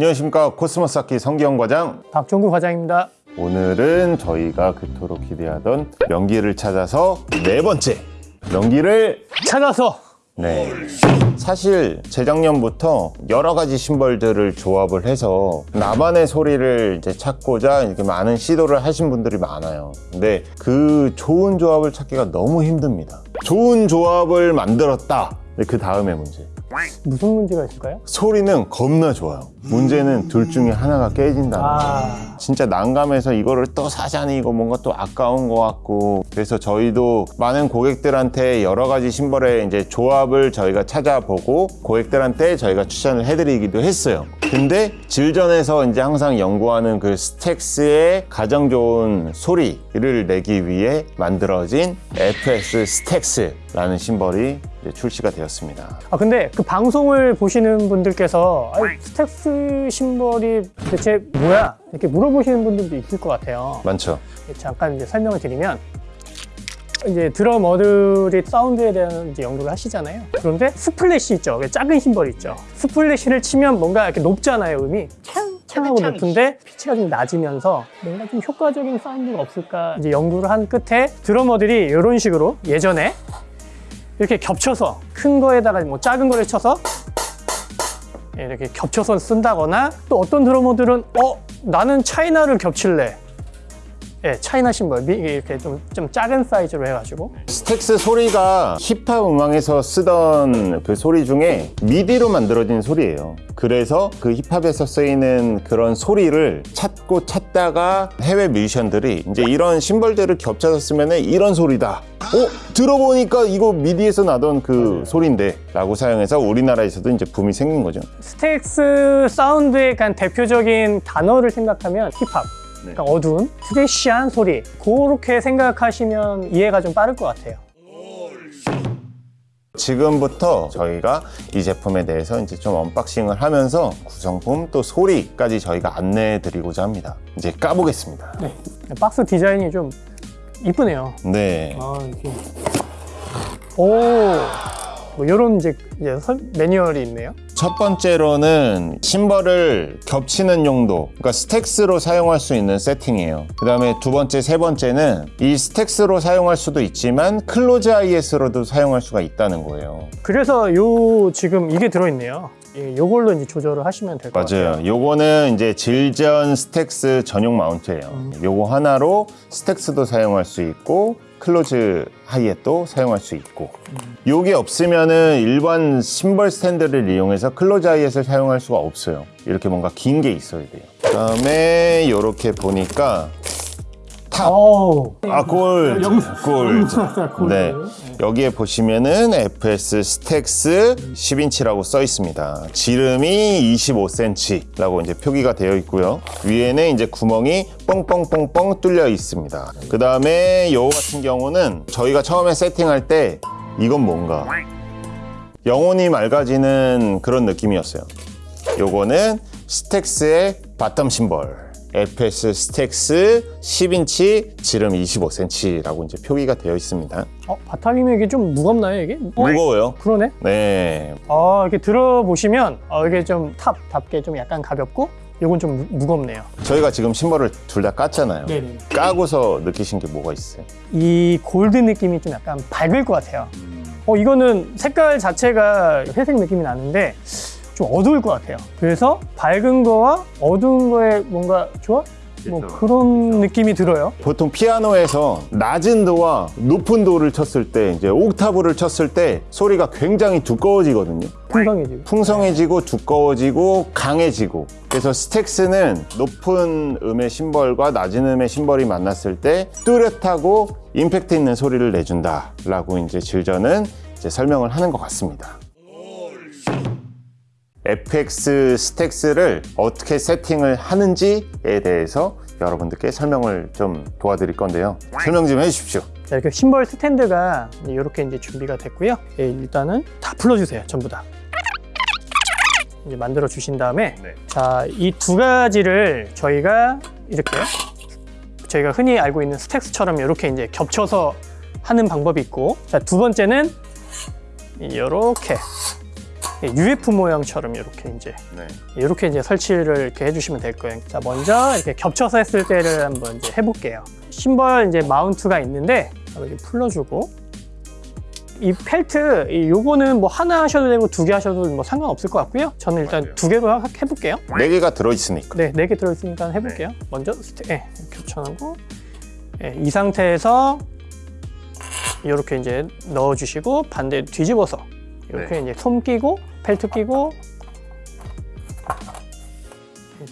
안녕하십니까. 코스모스 악기 성기영 과장. 박종구 과장입니다. 오늘은 저희가 그토록 기대하던 명기를 찾아서 네 번째 명기를 찾아서 네. 사실 재작년부터 여러 가지 심벌들을 조합을 해서 나만의 소리를 이제 찾고자 이렇게 많은 시도를 하신 분들이 많아요. 근데 그 좋은 조합을 찾기가 너무 힘듭니다. 좋은 조합을 만들었다. 그 다음에 문제 무슨 문제가 있을까요? 소리는 겁나 좋아요. 문제는 둘 중에 하나가 깨진다는 아, 진짜 난감해서 이거를 또 사자니 이거 뭔가 또 아까운 것 같고. 그래서 저희도 많은 고객들한테 여러 가지 심벌의 이제 조합을 저희가 찾아보고 고객들한테 저희가 추천을 해드리기도 했어요. 근데 질전에서 이제 항상 연구하는 그 스택스의 가장 좋은 소리를 내기 위해 만들어진 FS 스택스 라는 심벌이 이제 출시가 되었습니다 아 근데 그 방송을 보시는 분들께서 stacks 심벌이 대체 뭐야? 이렇게 물어보시는 분들도 있을 것 같아요. 많죠 잠깐 이제 설명을 드리면 이제 드러머들이 사운드에 대한 이제 연구를 하시잖아요. 그런데 splash 있죠. 그 작은 심벌 있죠. splash를 치면 뭔가 이렇게 높잖아요, 음이. 창하고 높은데 피치가 좀 낮으면서 뭔가 좀 효과적인 사운드가 없을까 이제 연구를 한 끝에 드러머들이 이런 식으로 예전에 이렇게 겹쳐서 큰 거에다가 뭐 작은 거를 쳐서 이렇게 겹쳐서 쓴다거나 또 어떤 드러머들은 어? 나는 차이나를 겹칠래 예, 차이나 심벌 미- 이렇게 좀, 좀 작은 사이즈로 해가지고 스택스 소리가 힙합 음악에서 쓰던 그 소리 중에 미디로 만들어진 소리예요. 그래서 그 힙합에서 쓰이는 그런 소리를 찾고 찾다가 해외 뮤지션들이 이제 이런 심벌들을 겹쳐서 쓰면 이런 소리다. 어? 들어보니까 이거 미디에서 나던 그 소리인데 라고 사용해서 우리나라에서도 이제 붐이 생긴 거죠. stacks 사운드의 대표적인 단어를 생각하면 힙합 그러니까 어두운 trashy한 소리 그렇게 생각하시면 이해가 좀 빠를 것 같아요 지금부터 저희가 이 제품에 대해서 이제 좀 unboxing을 하면서 구성품 또 소리까지 저희가 안내해 드리고자 합니다. 이제 까보겠습니다. 네, 박스 디자인이 좀 이쁘네요 네. 아, 이렇게. 오, 뭐 이런 이제, 매뉴얼이 있네요. 첫 번째로는 심벌을 겹치는 용도, 그러니까 stacks로 사용할 수 있는 세팅이에요. 그 다음에 두 번째, 세 번째는 이 stacks로 사용할 수도 있지만 closed hi-hat으로도 사용할 수가 있다는 거예요. 그래서 요 지금 이게 들어있네요. 예, 요걸로 이제 조절을 하시면 될 것 같아요. 맞아요. 요거는 이제 Zildjian stacks 전용 mount예요. 음. 요거 하나로 stacks도 사용할 수 있고 closed hi-hat도 사용할 수 있고 음. 요게 없으면은 일반 심벌 스탠드를 이용해서 closed hi-hat을 사용할 수가 없어요. 이렇게 뭔가 긴 게 있어야 돼요. 그다음에 요렇게 보니까 top 어우, 아, 골. 골. 네. 여기에 보시면은 FX stacks 10인치라고 써 있습니다. 지름이 25cm라고 이제 표기가 되어 있고요. 위에는 이제 구멍이 뻥뻥뻥뻥 뚫려 있습니다. 그 다음에 요 같은 경우는 저희가 처음에 세팅할 때 이건 뭔가 영혼이 맑아지는 그런 느낌이었어요. 요거는 stacks의 bottom 심벌. FX stacks 10인치 지름 25cm라고 이제 표기가 되어 있습니다. 어, bottom이면 이게 좀 무겁나요, 이게? 어, 무거워요. 그러네. 네. 아, 이렇게 들어보시면 어, 이게 좀 top답게 좀 약간 가볍고 요건 좀 무, 무겁네요. 저희가 지금 심벌을 둘 다 깠잖아요. 네네. 까고서 느끼신 게 뭐가 있어요? 이 골드 느낌이 좀 약간 밝을 것 같아요. 어, 이거는 색깔 자체가 회색 느낌이 나는데 좀 어두울 것 같아요. 그래서 밝은 거와 어두운 거에 뭔가 조합? 뭐 그쵸. 그런 느낌이 들어요. 보통 피아노에서 낮은 도와 높은 도를 쳤을 때 이제 옥타브를 쳤을 때 소리가 굉장히 두꺼워지거든요. 풍성해지고. 풍성해지고 두꺼워지고 강해지고 그래서 스택스는 높은 음의 심벌과 낮은 음의 심벌이 만났을 때 뚜렷하고 임팩트 있는 소리를 내준다 라고 이제 질전은 이제 설명을 하는 것 같습니다 FX 스택스를 어떻게 세팅을 하는지에 대해서 여러분들께 설명을 좀 도와드릴 건데요 설명 좀 해주십시오 자, 이렇게 심벌 스탠드가 이렇게 이제 준비가 됐고요. 예, 일단은 다 풀어주세요, 전부 다. 이제 만들어 주신 다음에 네. 자, 이 두 가지를 저희가 이렇게 저희가 흔히 알고 있는 스택스처럼 이렇게 이제 겹쳐서 하는 방법이 있고 자, 두 번째는 이렇게 UF 모양처럼 이렇게 이제 네. 이렇게 이제 설치를 이렇게 해주시면 될 거예요. 자, 먼저 이렇게 겹쳐서 했을 때를 한번 이제 해볼게요. 심벌 이제 마운트가 있는데 이렇게 풀러주고 이 펠트 이 요거는 뭐 하나 하셔도 되고 두 개 하셔도 뭐 상관없을 것 같고요. 저는 일단 맞아요. 두 개로 하- 해볼게요. 네 개가 들어있으니까. 네, 네 개 들어있으니까 해볼게요. 먼저 스테, 네, 겹쳐놓고 네, 이 상태에서 이렇게 이제 넣어주시고 반대 뒤집어서 이렇게 이제 솜 끼고 펠트 끼고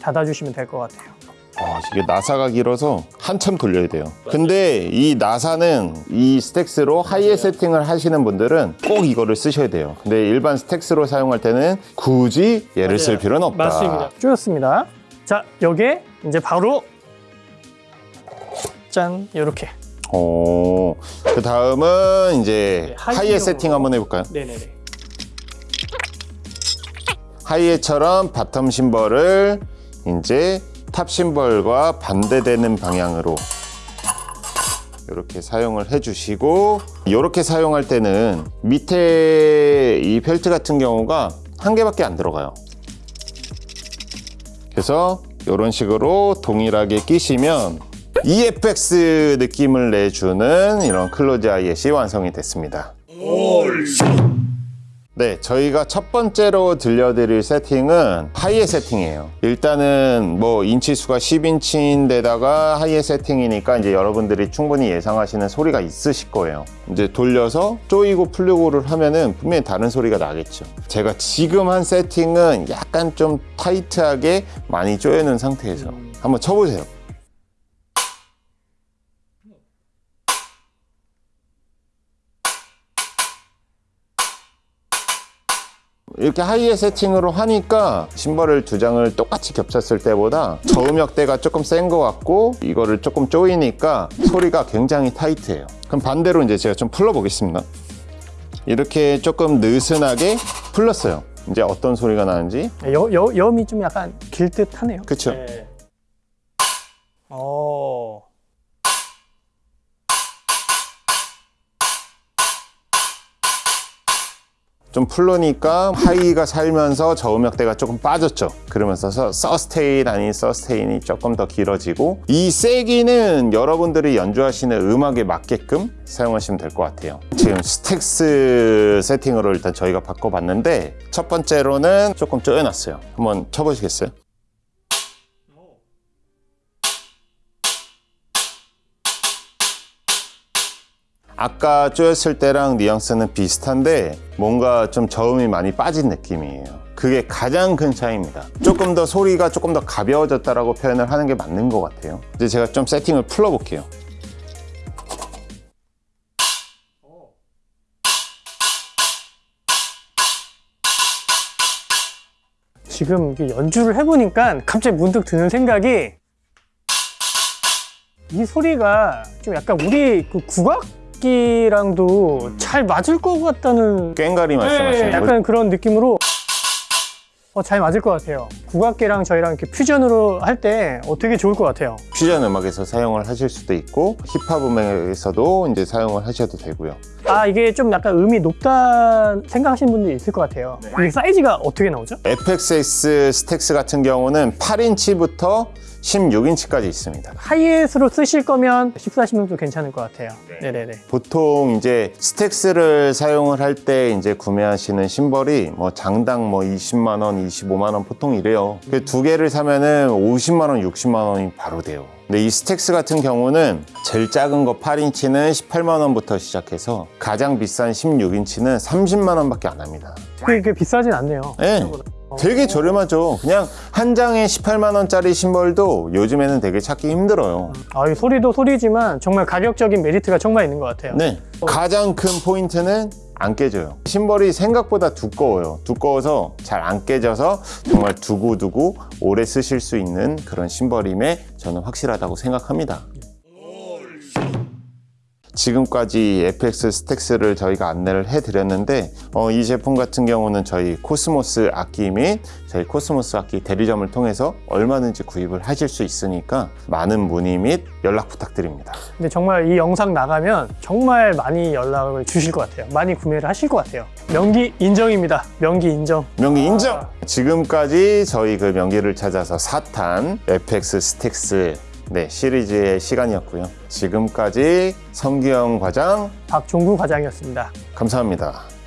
닫아주시면 될 것 같아요. 아, 이게 나사가 길어서 한참 돌려야 돼요. 근데 이 나사는 이 스택스로 하이에 세팅을 하시는 분들은 꼭 이거를 쓰셔야 돼요. 근데 일반 스택스로 사용할 때는 굳이 얘를 쓸 필요는 없다. 맞습니다. 쪼였습니다. 자, 여기에 이제 바로 짠 이렇게. 어, 그 다음은 이제 네, 하이 하이에. 세팅 한번 해볼까요? 네네네. hi-hat처럼 bottom 심벌을 이제 top 심벌과 반대되는 방향으로 이렇게 사용을 해주시고 이렇게 사용할 때는 밑에 이 펠트 같은 경우가 한 개밖에 안 들어가요. 그래서 이런 식으로 동일하게 끼시면 FX 느낌을 내주는 이런 closed hi-hat이 완성이 됐습니다. 네, 저희가 첫 번째로 들려드릴 세팅은 하이에 세팅이에요. 일단은 뭐 인치 수가 10인치인데다가 하이에 세팅이니까 이제 여러분들이 충분히 예상하시는 소리가 있으실 거예요. 이제 돌려서 쪼이고 풀리고를 하면은 분명히 다른 소리가 나겠죠. 제가 지금 한 세팅은 약간 좀 타이트하게 많이 쪼여놓은 상태에서 한번 쳐보세요. 이렇게 하이에 세팅으로 하니까 심벌을 두 장을 똑같이 겹쳤을 때보다 저음역대가 조금 센 것 같고 이거를 조금 조이니까 소리가 굉장히 타이트해요. 그럼 반대로 이제 제가 좀 풀러 보겠습니다. 이렇게 조금 느슨하게 풀렀어요. 이제 어떤 소리가 나는지 여, 여, 염이 좀 약간 길 듯하네요. 그쵸? 네. 좀 풀르니까 하이가 살면서 저음역대가 조금 빠졌죠. 그러면서 서- 서스테인 아닌 서스테인이 조금 더 길어지고 이 세기는 여러분들이 연주하시는 음악에 맞게끔 사용하시면 될 것 같아요. 지금 스택스 세팅으로 일단 저희가 바꿔봤는데 첫 번째로는 조금 쪼여놨어요. 한번 쳐보시겠어요? 아까 쪼였을 때랑 뉘앙스는 비슷한데 뭔가 좀 저음이 많이 빠진 느낌이에요. 그게 가장 큰 차이입니다. 조금 더 소리가 조금 더 가벼워졌다라고 표현을 하는 게 맞는 것 같아요. 이제 제가 좀 세팅을 풀어볼게요. 지금 이게 연주를 해보니까 갑자기 문득 드는 생각이 이 소리가 좀 약간 우리 그 국악 기랑도 잘 맞을 것 같다는 꽹가리 말씀하시는 네? 약간 그런 느낌으로 어, 잘 맞을 것 같아요. 국악기랑 저희랑 이렇게 퓨전으로 할 때 어, 되게 좋을 것 같아요. 퓨전 음악에서 사용을 하실 수도 있고 힙합 음악에서도 이제 사용을 하셔도 되고요. 아 이게 좀 약간 음이 높다 생각하시는 분들이 있을 것 같아요. 이게 사이즈가 어떻게 나오죠? FXS 스택스 같은 경우는 8인치부터 16인치까지 있습니다. 하이햇으로 쓰실 거면 14인치도 괜찮을 것 같아요. 네. 네네 보통 이제 스택스를 사용을 할 때 이제 구매하시는 심벌이 뭐 장당 뭐 20만 원, 25만 원 보통 이래요. 그두 개를 사면은 50만 원, 60만 원이 바로 돼요. 근데 이 스택스 같은 경우는 제일 작은 거 8인치는 18만 원부터 시작해서 가장 비싼 16인치는 30만 원밖에 안 합니다. 그게 비싸진 않네요. 네. 되게 저렴하죠. 그냥 한 장에 18만 원짜리 심벌도 요즘에는 되게 찾기 힘들어요. 아, 이 소리도 소리지만 정말 가격적인 메리트가 정말 있는 것 같아요. 네. 가장 큰 포인트는 안 깨져요. 심벌이 생각보다 두꺼워요. 두꺼워서 잘 안 깨져서 정말 두고두고 오래 쓰실 수 있는 그런 심벌임에 저는 확실하다고 생각합니다. 지금까지 FX 스택스를 저희가 안내를 해드렸는데 어, 이 제품 같은 경우는 저희 코스모스 악기 및 저희 코스모스 악기 대리점을 통해서 얼마든지 구입을 하실 수 있으니까 많은 문의 및 연락 부탁드립니다. 근데 정말 이 영상 나가면 정말 많이 연락을 주실 것 같아요. 많이 구매를 하실 것 같아요. 명기 인정입니다. 명기 인정. 명기 인정! 지금까지 저희 그 명기를 찾아서 4탄 FX 스택스 네, 시리즈의 시간이었고요. 지금까지 성기영 과장 박종구 과장이었습니다. 감사합니다.